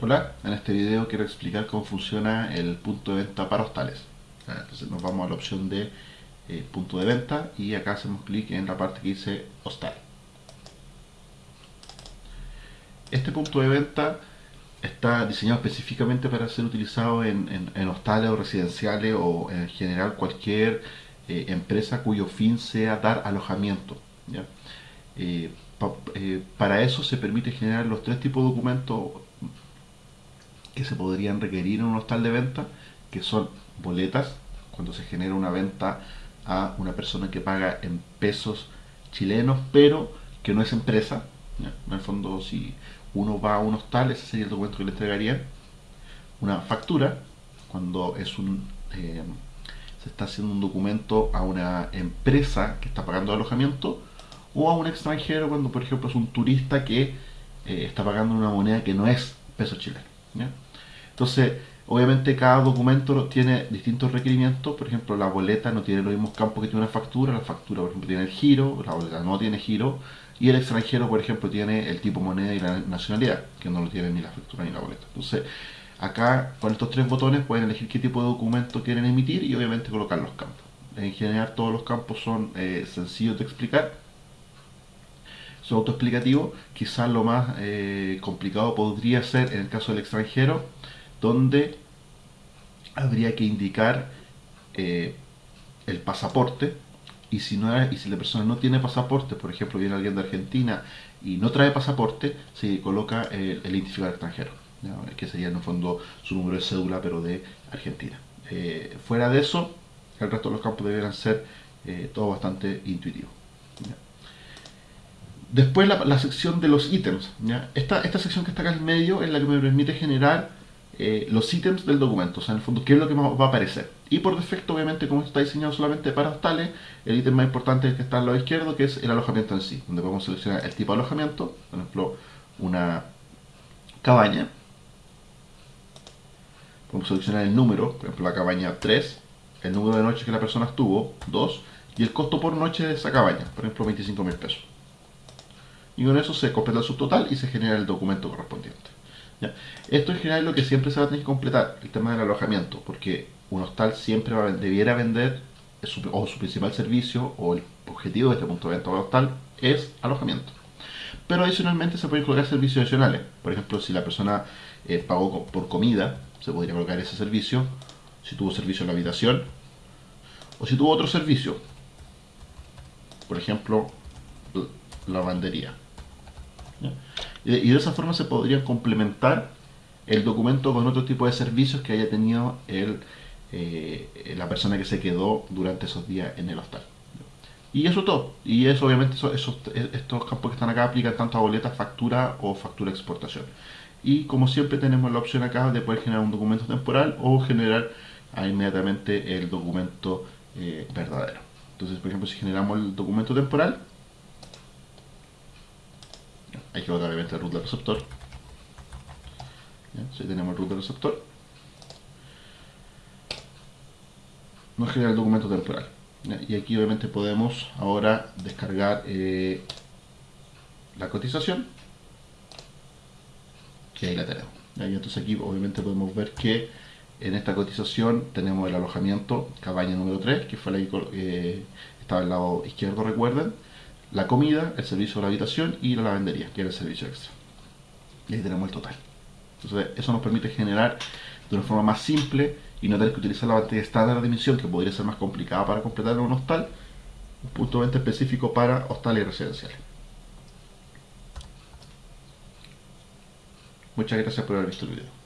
Hola, en este video quiero explicar cómo funciona el punto de venta para hostales. Entonces nos vamos a la opción de eh, punto de venta y acá hacemos clic en la parte que dice hostal. Este punto de venta está diseñado específicamente para ser utilizado en, hostales o residenciales o en general cualquier eh, empresa cuyo fin sea dar alojamiento. Eh, para eso se permite generar los tres tipos de documentos que se podrían requerir en un hostal de venta, que son boletas, cuando se genera una venta a una persona que paga en pesos chilenos, pero que no es empresa. En el fondo, si uno va a un hostal, ese sería el documento que le entregarían. Una factura, cuando es un eh, se está haciendo un documento a una empresa que está pagando alojamiento, o a un extranjero cuando, por ejemplo, es un turista que eh, está pagando una moneda que no es peso chileno. Entonces, obviamente cada documento tiene distintos requerimientos, por ejemplo la boleta no tiene los mismos campos que tiene una factura, la factura por ejemplo tiene el giro, la boleta no tiene giro, y el extranjero por ejemplo tiene el tipo moneda y la nacionalidad, que no lo tiene ni la factura ni la boleta. Entonces, acá con estos tres botones pueden elegir qué tipo de documento quieren emitir y obviamente colocar los campos. En general todos los campos son eh, sencillos de explicar, son autoexplicativos, quizás lo más eh, complicado podría ser en el caso del extranjero, donde habría que indicar eh, el pasaporte y si, no y si la persona no tiene pasaporte, por ejemplo viene alguien de Argentina y no trae pasaporte, se coloca el, identificador extranjero, que sería en el fondo su número de cédula pero de Argentina. Eh, fuera de eso, el resto de los campos deberían ser eh, todo bastante intuitivo. Después la, sección de los ítems. Esta, esta sección que está acá en medio es la que me permite generar eh, los ítems del documento, o sea, en el fondo, qué es lo que va a aparecer. Y por defecto, obviamente, como está diseñado solamente para hostales, el ítem más importante es el que está al lado izquierdo, que es el alojamiento en sí, donde podemos seleccionar el tipo de alojamiento, por ejemplo, una cabaña. Podemos seleccionar el número, por ejemplo, la cabaña 3, el número de noches que la persona estuvo, 2, y el costo por noche de esa cabaña, por ejemplo, 25 mil pesos. Y con eso se completa el subtotal y se genera el documento correspondiente. Esto en general es lo que siempre se va a tener que completar, el tema del alojamiento, porque un hostal siempre debiera vender, su, o su principal servicio, o el objetivo de este punto de venta del hostal, es alojamiento. Pero adicionalmente se pueden colocar servicios adicionales. Por ejemplo, si la persona eh, pagó por comida, se podría colocar ese servicio. Si tuvo servicio en la habitación, o si tuvo otro servicio. Por ejemplo, lavandería. Y de esa forma se podría complementar el documento con otro tipo de servicios que haya tenido el, eh, la persona que se quedó durante esos días en el hostal. Y eso todo. Y eso obviamente estos campos que están acá aplican tanto a boleta, factura o factura exportación. Y como siempre tenemos la opción acá de poder generar un documento temporal o generar inmediatamente el documento eh, verdadero. Entonces, por ejemplo, si generamos el documento temporal, hay que colocar obviamente el root del receptor. Si tenemos el root del receptor, nos genera el documento temporal. Y aquí obviamente podemos ahora descargar eh, la cotización, que ahí la tenemos. Y entonces aquí obviamente podemos ver que en esta cotización tenemos el alojamiento, cabaña número 3, que fue la que eh, estaba al lado izquierdo, recuerden la comida, el servicio de la habitación y la lavandería, que era el servicio extra. Y ahí tenemos el total. Entonces, eso nos permite generar de una forma más simple y no tener que utilizar la batería estándar de emisión, que podría ser más complicada para completar en un hostal, un punto de venta específico para hostales residenciales. Muchas gracias por haber visto el video.